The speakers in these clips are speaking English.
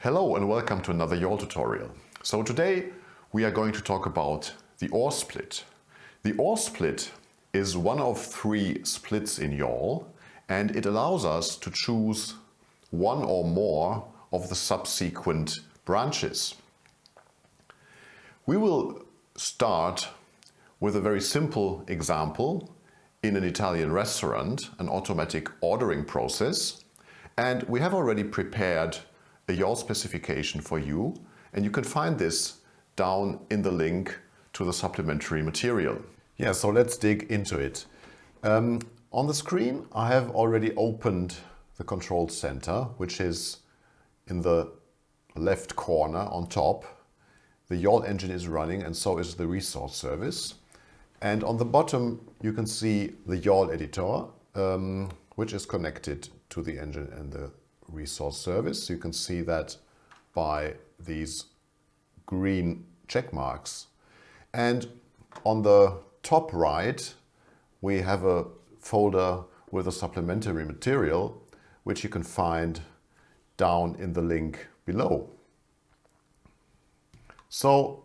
Hello and welcome to another YAWL tutorial. So today we are going to talk about the OR split. The OR split is one of three splits in YAWL and it allows us to choose one or more of the subsequent branches. We will start with a very simple example in an Italian restaurant, an automatic ordering process. And we have already prepared a YAWL specification for you. And you can find this down in the link to the supplementary material. Yeah, so let's dig into it. Um, on the screen, I have already opened the control center, which is in the left corner on top. The YAWL engine is running and so is the resource service. And on the bottom, you can see the YAWL editor, um, which is connected to the engine and the resource service. You can see that by these green check marks. And on the top right, we have a folder with a supplementary material, which you can find down in the link below. So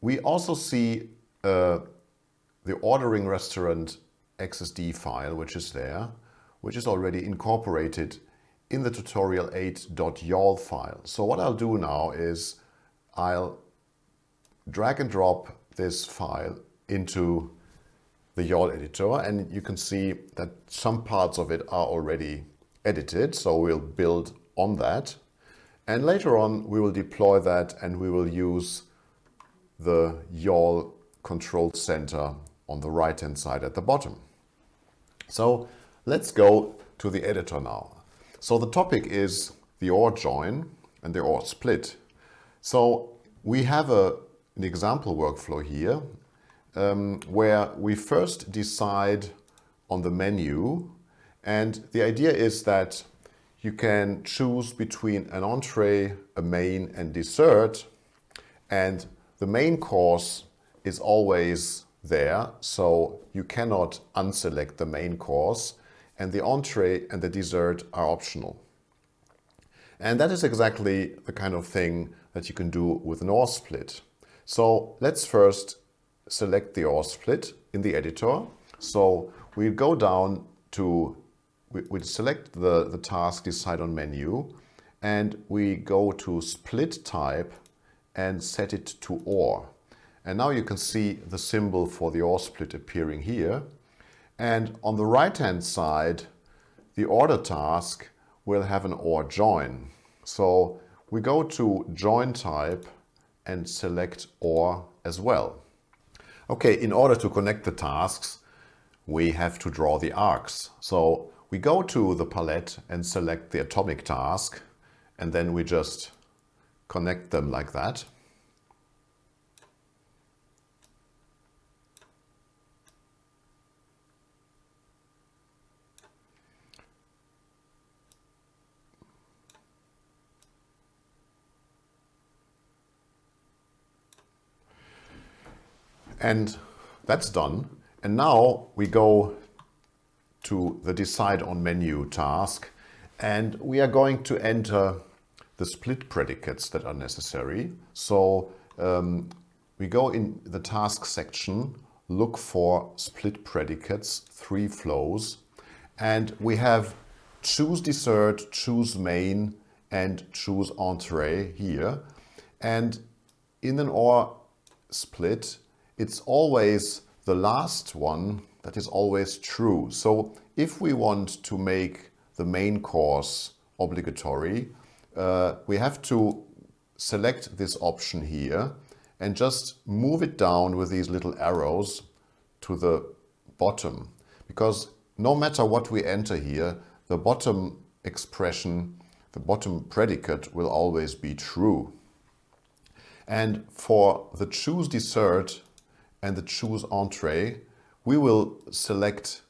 we also see uh, the ordering restaurant XSD file, which is there, which is already incorporated in the tutorial 8.yawl file. So what I'll do now is I'll drag and drop this file into the YAWL editor and you can see that some parts of it are already edited. So we'll build on that. And later on, we will deploy that and we will use the YAWL control center on the right hand side at the bottom. So let's go to the editor now. So the topic is the OR join and the OR split. So we have a, an example workflow here um, where we first decide on the menu and the idea is that you can choose between an entree, a main and dessert and the main course is always there so you cannot unselect the main course and the entree and the dessert are optional. And that is exactly the kind of thing that you can do with an OR split. So let's first select the OR split in the editor. So we go down to, we, we select the, the task decide on menu and we go to split type and set it to OR. And now you can see the symbol for the OR split appearing here. And on the right-hand side, the order task will have an OR join. So we go to join type and select OR as well. Okay, in order to connect the tasks, we have to draw the arcs. So we go to the palette and select the atomic task, and then we just connect them like that. And that's done. And now we go to the decide on menu task and we are going to enter the split predicates that are necessary. So um, we go in the task section, look for split predicates, three flows, and we have choose dessert, choose main, and choose entree here. And in an OR split, it's always the last one that is always true. So if we want to make the main course obligatory, uh, we have to select this option here and just move it down with these little arrows to the bottom. Because no matter what we enter here, the bottom expression, the bottom predicate will always be true. And for the choose dessert, and the choose entree, we will select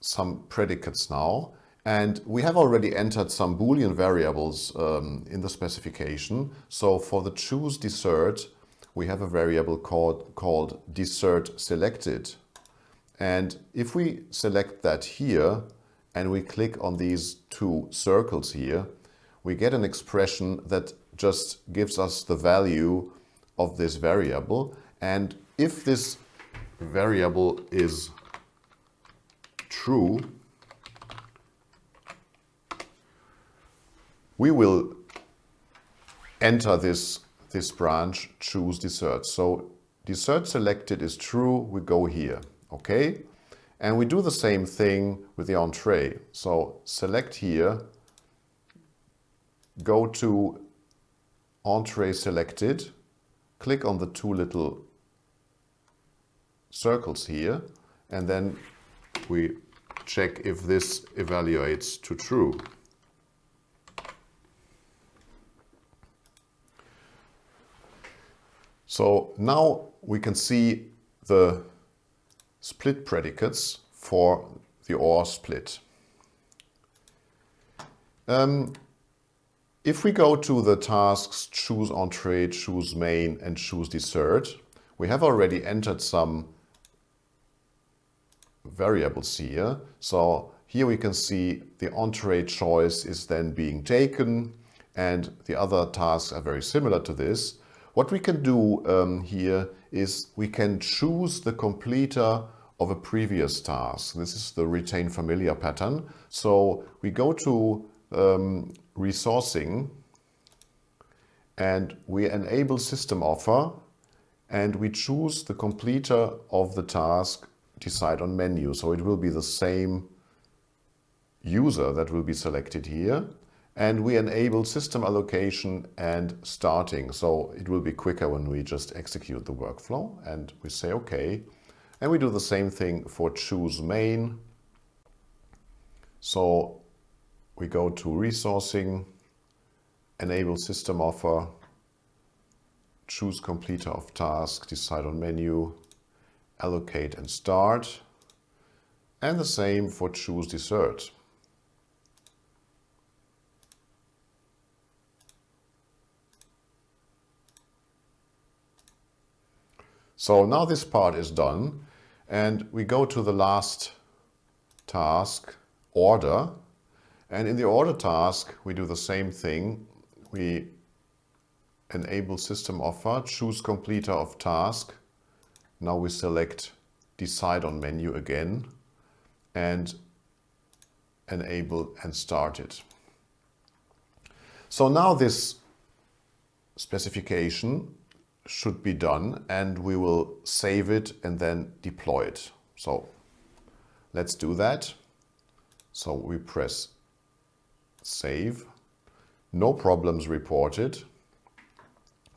some predicates now. And we have already entered some Boolean variables um, in the specification. So for the choose dessert, we have a variable called, called dessert selected. And if we select that here and we click on these two circles here, we get an expression that just gives us the value of this variable. And if this variable is true, we will enter this, this branch, choose dessert. So dessert selected is true, we go here, okay? And we do the same thing with the entree. So select here, go to entree selected, click on the two little circles here, and then we check if this evaluates to true. So now we can see the split predicates for the OR split. Um, if we go to the tasks choose entree, choose main and choose dessert, we have already entered some variables here. So here we can see the entree choice is then being taken and the other tasks are very similar to this. What we can do um, here is we can choose the completer of a previous task. This is the retain familiar pattern. So we go to um, resourcing and we enable system offer and we choose the completer of the task decide on menu. So it will be the same user that will be selected here and we enable system allocation and starting. So it will be quicker when we just execute the workflow and we say okay. And we do the same thing for choose main. So we go to resourcing, enable system offer, choose completer of task, decide on menu, allocate and start. And the same for choose dessert. So now this part is done and we go to the last task, order. And in the order task, we do the same thing. We enable system offer, choose completer of task. Now we select decide on menu again and enable and start it. So now this specification should be done and we will save it and then deploy it. So let's do that. So we press save. No problems reported.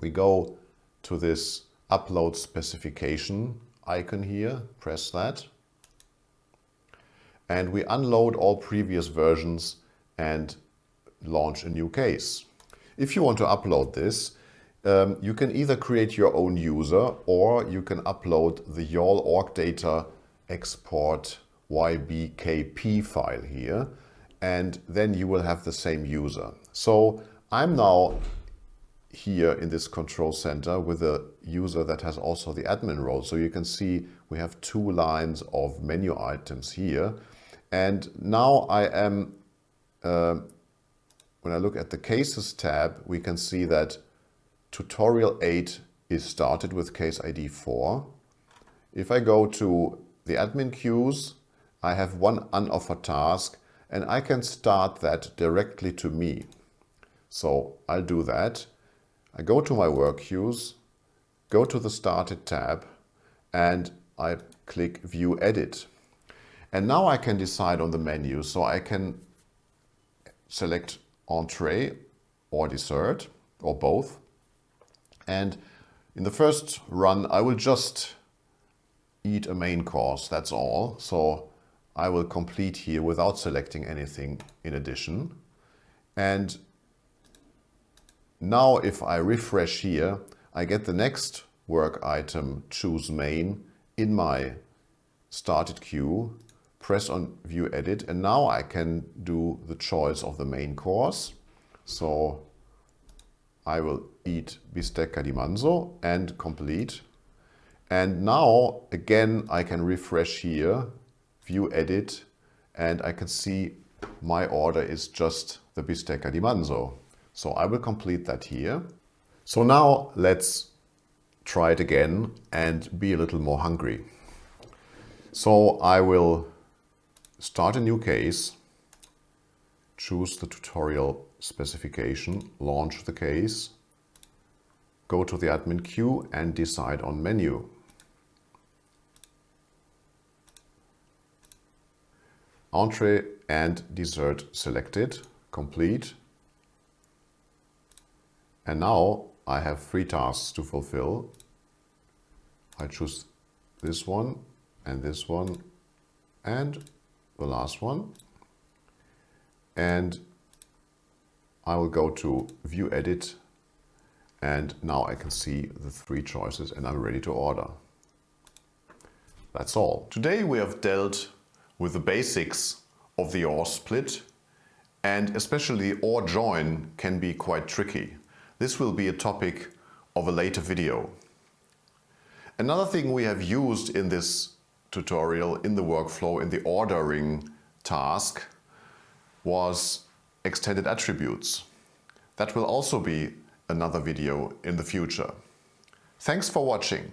We go to this upload specification icon here, press that. And we unload all previous versions and launch a new case. If you want to upload this, um, you can either create your own user or you can upload the YAWL org data export ybkp file here and then you will have the same user. So I'm now here in this control center with a user that has also the admin role. So you can see we have two lines of menu items here. And now I am, uh, when I look at the cases tab, we can see that tutorial 8 is started with case ID 4. If I go to the admin queues, I have one unoffered task and I can start that directly to me. So I'll do that. I go to my work queues, go to the started tab and I click view edit. And now I can decide on the menu. So I can select entree or dessert or both. And in the first run, I will just eat a main course, that's all. So I will complete here without selecting anything in addition. And now if I refresh here, I get the next work item, choose main, in my started queue, press on view edit, and now I can do the choice of the main course. So I will eat bistecca di manzo and complete. And now again, I can refresh here, view edit, and I can see my order is just the bistecca di manzo. So I will complete that here. So now let's try it again and be a little more hungry. So I will start a new case, choose the tutorial specification, launch the case, go to the admin queue and decide on menu. Entree and dessert selected, complete. And now I have three tasks to fulfill. I choose this one and this one and the last one. And I will go to view edit and now I can see the three choices and I'm ready to order. That's all. Today we have dealt with the basics of the OR split and especially OR join can be quite tricky. This will be a topic of a later video. Another thing we have used in this tutorial, in the workflow, in the ordering task was extended attributes. That will also be another video in the future. Thanks for watching.